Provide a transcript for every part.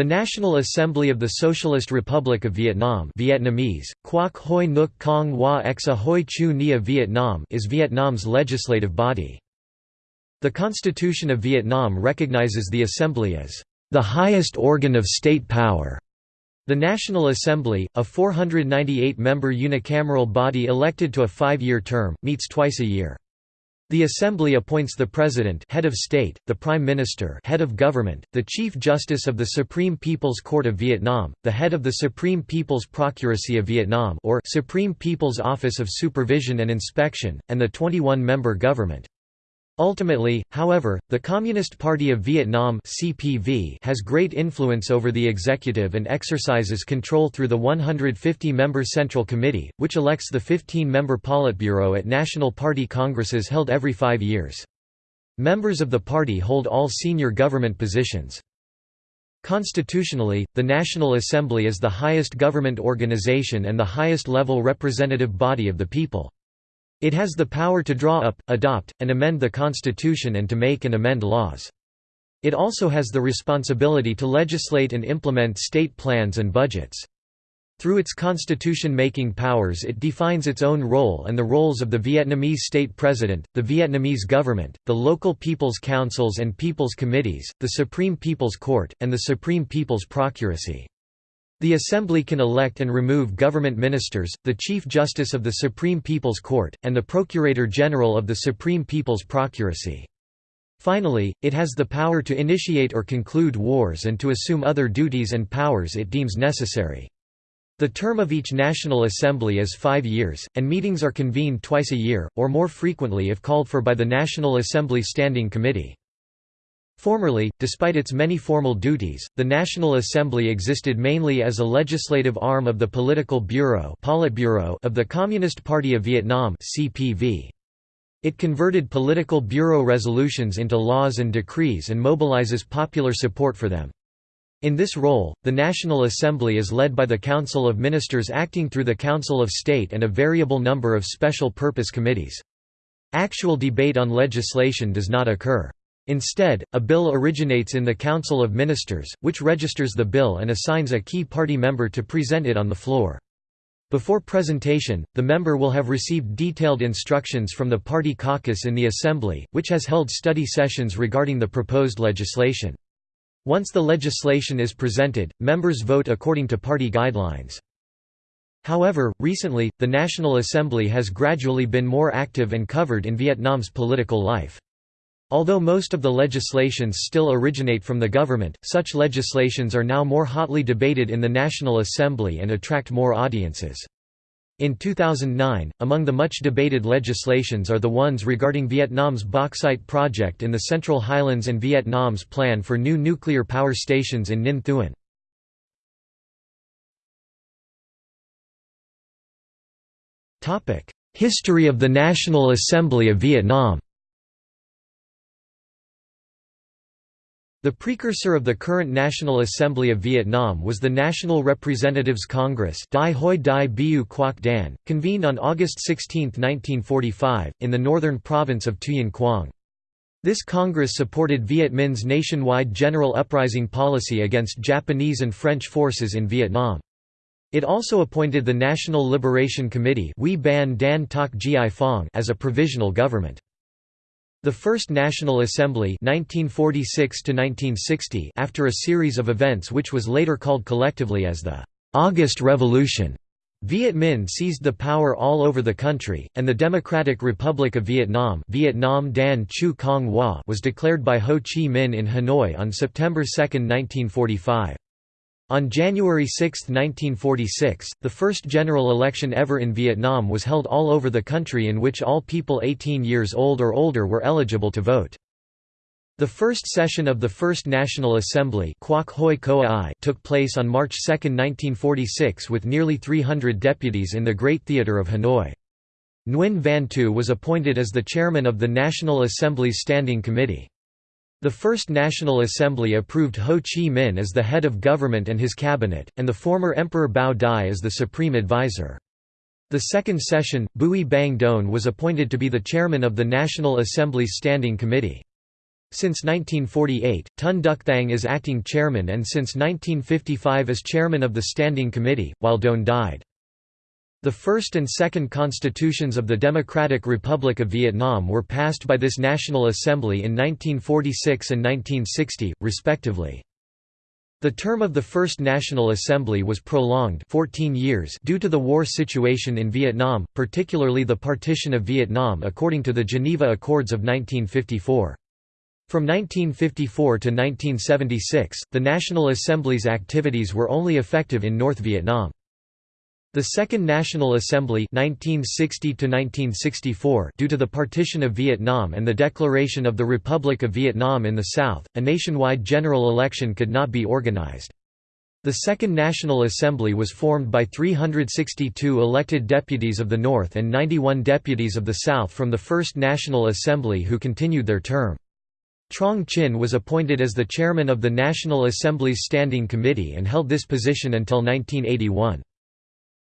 The National Assembly of the Socialist Republic of Vietnam Vietnamese, Quoc Hoi Nuc Cong Hoa Exa Hoi Chu Nia Vietnam is Vietnam's legislative body. The Constitution of Vietnam recognizes the Assembly as the highest organ of state power. The National Assembly, a 498-member unicameral body elected to a five-year term, meets twice a year. The Assembly appoints the President head of state, the Prime Minister head of government, the Chief Justice of the Supreme People's Court of Vietnam, the head of the Supreme People's Procuracy of Vietnam or Supreme People's Office of Supervision and Inspection, and the 21-member government. Ultimately, however, the Communist Party of Vietnam (CPV) has great influence over the executive and exercises control through the 150-member Central Committee, which elects the 15-member Politburo at National Party congresses held every 5 years. Members of the party hold all senior government positions. Constitutionally, the National Assembly is the highest government organization and the highest level representative body of the people. It has the power to draw up, adopt, and amend the Constitution and to make and amend laws. It also has the responsibility to legislate and implement state plans and budgets. Through its constitution-making powers it defines its own role and the roles of the Vietnamese state president, the Vietnamese government, the local people's councils and people's committees, the Supreme People's Court, and the Supreme People's Procuracy. The Assembly can elect and remove government ministers, the Chief Justice of the Supreme People's Court, and the Procurator General of the Supreme People's Procuracy. Finally, it has the power to initiate or conclude wars and to assume other duties and powers it deems necessary. The term of each National Assembly is five years, and meetings are convened twice a year, or more frequently if called for by the National Assembly Standing Committee. Formerly, despite its many formal duties, the National Assembly existed mainly as a legislative arm of the Political Bureau of the Communist Party of Vietnam It converted political bureau resolutions into laws and decrees and mobilizes popular support for them. In this role, the National Assembly is led by the Council of Ministers acting through the Council of State and a variable number of special purpose committees. Actual debate on legislation does not occur. Instead, a bill originates in the Council of Ministers, which registers the bill and assigns a key party member to present it on the floor. Before presentation, the member will have received detailed instructions from the party caucus in the Assembly, which has held study sessions regarding the proposed legislation. Once the legislation is presented, members vote according to party guidelines. However, recently, the National Assembly has gradually been more active and covered in Vietnam's political life. Although most of the legislations still originate from the government, such legislations are now more hotly debated in the National Assembly and attract more audiences. In 2009, among the much debated legislations are the ones regarding Vietnam's bauxite project in the Central Highlands and Vietnam's plan for new nuclear power stations in Ninh Thuan. History of the National Assembly of Vietnam The precursor of the current National Assembly of Vietnam was the National Representatives Congress Dai Hoi Dai Biu Quoc Dan, convened on August 16, 1945, in the northern province of Tuyen Quang. This Congress supported Viet Minh's nationwide general uprising policy against Japanese and French forces in Vietnam. It also appointed the National Liberation Committee as a provisional government. The First National Assembly 1946 after a series of events which was later called collectively as the «August Revolution», Viet Minh seized the power all over the country, and the Democratic Republic of Vietnam Vietnam Dan Chu Cong Hoa was declared by Ho Chi Minh in Hanoi on September 2, 1945. On January 6, 1946, the first general election ever in Vietnam was held all over the country in which all people 18 years old or older were eligible to vote. The first session of the First National Assembly took place on March 2, 1946 with nearly 300 deputies in the Great Theatre of Hanoi. Nguyen Van Tu was appointed as the chairman of the National Assembly's Standing Committee. The First National Assembly approved Ho Chi Minh as the head of government and his cabinet, and the former Emperor Bao Dai as the supreme advisor. The second session, Bui Bang Doan was appointed to be the chairman of the National Assembly's Standing Committee. Since 1948, Ton Duc Thang is acting chairman and since 1955 as chairman of the Standing Committee, while Doan died. The first and second constitutions of the Democratic Republic of Vietnam were passed by this National Assembly in 1946 and 1960, respectively. The term of the First National Assembly was prolonged 14 years due to the war situation in Vietnam, particularly the partition of Vietnam according to the Geneva Accords of 1954. From 1954 to 1976, the National Assembly's activities were only effective in North Vietnam. The Second National Assembly 1960 due to the partition of Vietnam and the declaration of the Republic of Vietnam in the South, a nationwide general election could not be organized. The Second National Assembly was formed by 362 elected deputies of the North and 91 deputies of the South from the First National Assembly who continued their term. Truong Chinh was appointed as the chairman of the National Assembly's Standing Committee and held this position until 1981.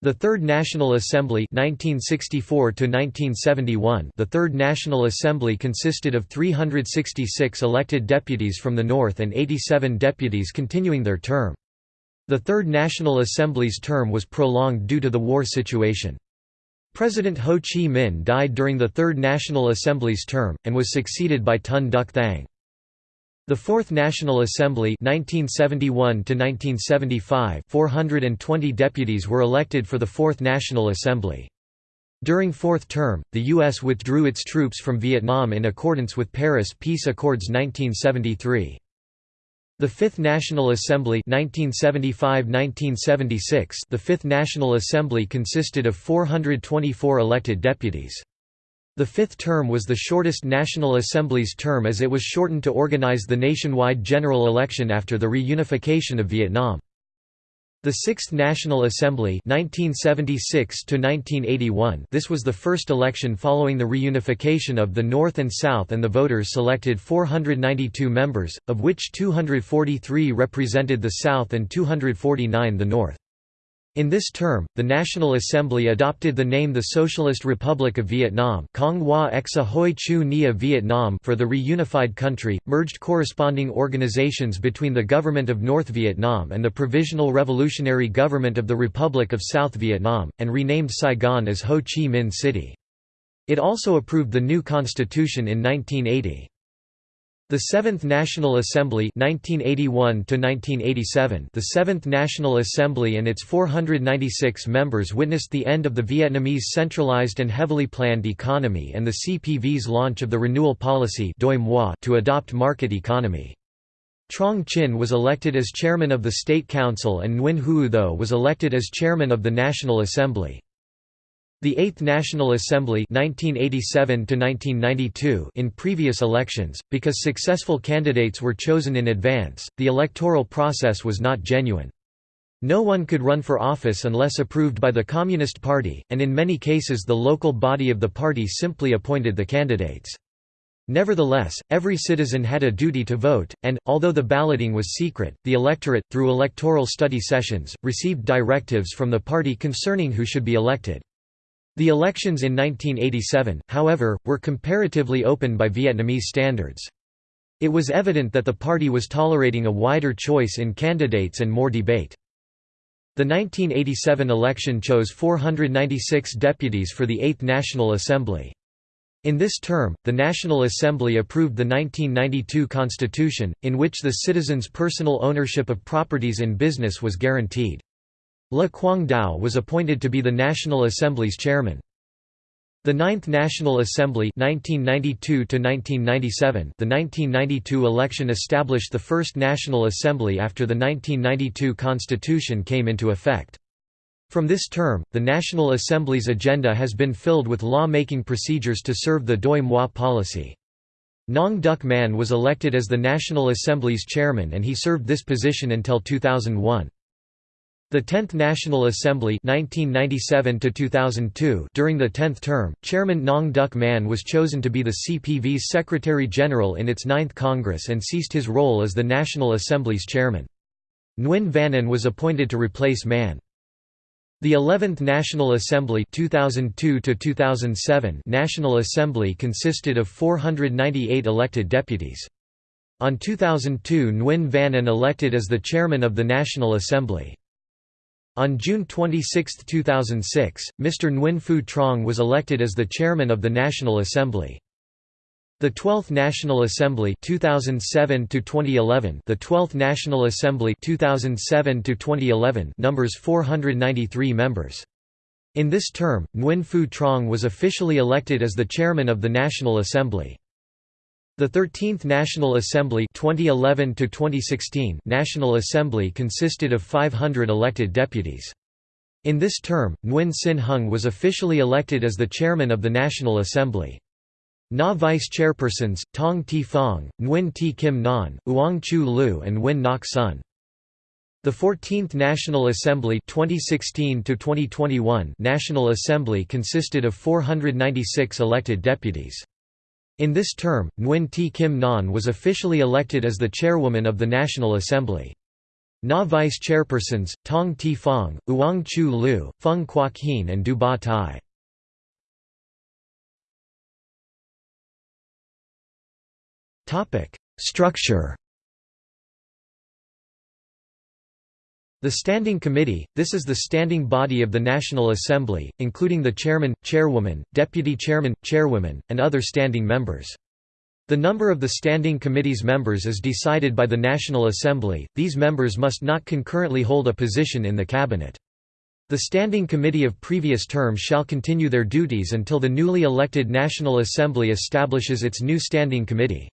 The Third National Assembly 1964 -1971, The Third National Assembly consisted of 366 elected deputies from the North and 87 deputies continuing their term. The Third National Assembly's term was prolonged due to the war situation. President Ho Chi Minh died during the Third National Assembly's term, and was succeeded by Ton Duc Thang. The Fourth National Assembly 1971 420 deputies were elected for the Fourth National Assembly. During fourth term, the U.S. withdrew its troops from Vietnam in accordance with Paris Peace Accords 1973. The Fifth National Assembly 1975–1976 The Fifth National Assembly consisted of 424 elected deputies. The fifth term was the shortest National Assembly's term as it was shortened to organize the nationwide general election after the reunification of Vietnam. The Sixth National Assembly 1976 This was the first election following the reunification of the North and South and the voters selected 492 members, of which 243 represented the South and 249 the North. In this term, the National Assembly adopted the name the Socialist Republic of Vietnam for the reunified country, merged corresponding organizations between the Government of North Vietnam and the Provisional Revolutionary Government of the Republic of South Vietnam, and renamed Saigon as Ho Chi Minh City. It also approved the new constitution in 1980. The Seventh National Assembly 1981 The Seventh National Assembly and its 496 members witnessed the end of the Vietnamese centralized and heavily planned economy and the CPV's launch of the renewal policy to adopt market economy. Truong Chinh was elected as chairman of the State Council and Nguyen Huu Tho was elected as chairman of the National Assembly. The Eighth National Assembly 1987 in previous elections, because successful candidates were chosen in advance, the electoral process was not genuine. No one could run for office unless approved by the Communist Party, and in many cases the local body of the party simply appointed the candidates. Nevertheless, every citizen had a duty to vote, and, although the balloting was secret, the electorate, through electoral study sessions, received directives from the party concerning who should be elected. The elections in 1987, however, were comparatively open by Vietnamese standards. It was evident that the party was tolerating a wider choice in candidates and more debate. The 1987 election chose 496 deputies for the Eighth National Assembly. In this term, the National Assembly approved the 1992 Constitution, in which the citizens' personal ownership of properties in business was guaranteed. Le Quang Dao was appointed to be the National Assembly's chairman. The Ninth National Assembly 1992 The 1992 election established the first National Assembly after the 1992 Constitution came into effect. From this term, the National Assembly's agenda has been filled with law-making procedures to serve the Doi Moi policy. Nong Duc Manh was elected as the National Assembly's chairman and he served this position until 2001. The 10th National Assembly 1997 during the 10th term, Chairman Nong Duc Manh was chosen to be the CPV's Secretary-General in its 9th Congress and ceased his role as the National Assembly's chairman. Nguyen Van An was appointed to replace Manh. The 11th National Assembly 2002 2007 National Assembly consisted of 498 elected deputies. On 2002 Nguyen Van An elected as the chairman of the National Assembly. On June 26, 2006, Mr. Nguyen Phu Trong was elected as the chairman of the National Assembly. The 12th National Assembly 2007 to 2011 The 12th National Assembly 2007 to 2011 numbers 493 members In this term Nguyen Phu Trong was officially elected as the chairman of the National Assembly the 13th National Assembly 2011 to 2016 National Assembly consisted of 500 elected deputies. In this term, Nguyen Sinh Hung was officially elected as the chairman of the National Assembly. Na vice chairpersons, Tong Thi Phong, Nguyen T Kim Ngan, Uong Chu Lu and Nguyen Ngoc Sun. The 14th National Assembly 2016 National Assembly consisted of 496 elected deputies. In this term, Nguyen T. Kim Ngan was officially elected as the chairwoman of the National Assembly. Na vice chairpersons, Tong Thi Phong, Uong Chu Lu, Phung Quoc Hien and Du Ba Tai. Structure The Standing Committee, this is the standing body of the National Assembly, including the chairman, chairwoman, deputy chairman, chairwoman, and other standing members. The number of the Standing Committee's members is decided by the National Assembly, these members must not concurrently hold a position in the Cabinet. The Standing Committee of previous terms shall continue their duties until the newly elected National Assembly establishes its new Standing Committee.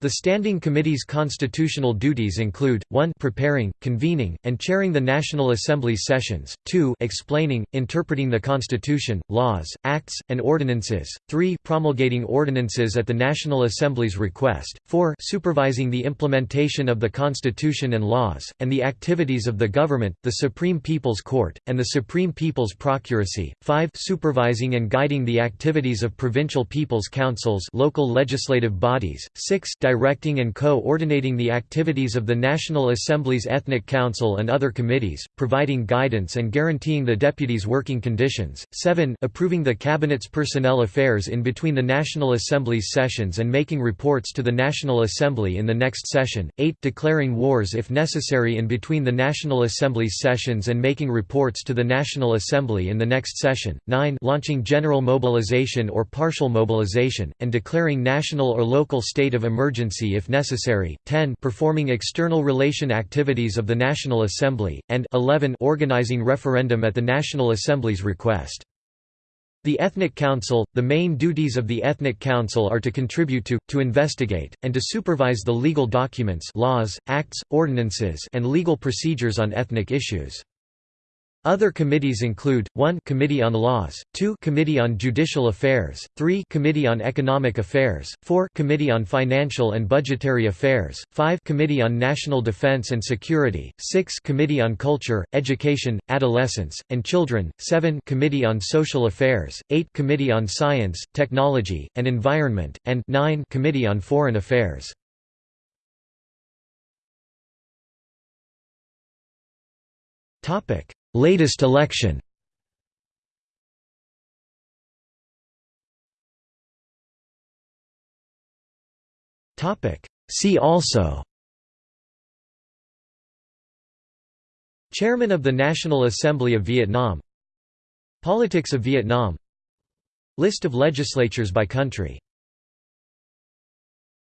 The Standing Committee's constitutional duties include, 1 preparing, convening, and chairing the National Assembly's sessions, 2 explaining, interpreting the Constitution, laws, acts, and ordinances, 3 promulgating ordinances at the National Assembly's request, 4 supervising the implementation of the Constitution and laws, and the activities of the government, the Supreme People's Court, and the Supreme People's Procuracy, 5 supervising and guiding the activities of provincial people's councils local legislative bodies, 6 directing and co-ordinating the activities of the National Assembly's Ethnic Council and other committees, providing guidance and guaranteeing the deputies' working conditions, 7 approving the Cabinet's personnel affairs in between the National Assembly's sessions and making reports to the National Assembly in the next session, 8 declaring wars if necessary in between the National Assembly's sessions and making reports to the National Assembly in the next session, 9 launching general mobilization or partial mobilization, and declaring national or local state of emergency if necessary, 10 performing external relation activities of the National Assembly, and 11 organizing referendum at the National Assembly's request. The Ethnic Council – The main duties of the Ethnic Council are to contribute to, to investigate, and to supervise the legal documents laws, acts, ordinances and legal procedures on ethnic issues. Other committees include, 1 Committee on Laws, 2 Committee on Judicial Affairs, 3 Committee on Economic Affairs, 4 Committee on Financial and Budgetary Affairs, 5 Committee on National Defense and Security, 6 Committee on Culture, Education, Adolescence, and Children, 7 Committee on Social Affairs, 8 Committee on Science, Technology, and Environment, and 9 Committee on Foreign Affairs. Topic Latest election. See also Chairman of the National Assembly of Vietnam Politics of Vietnam List of legislatures by country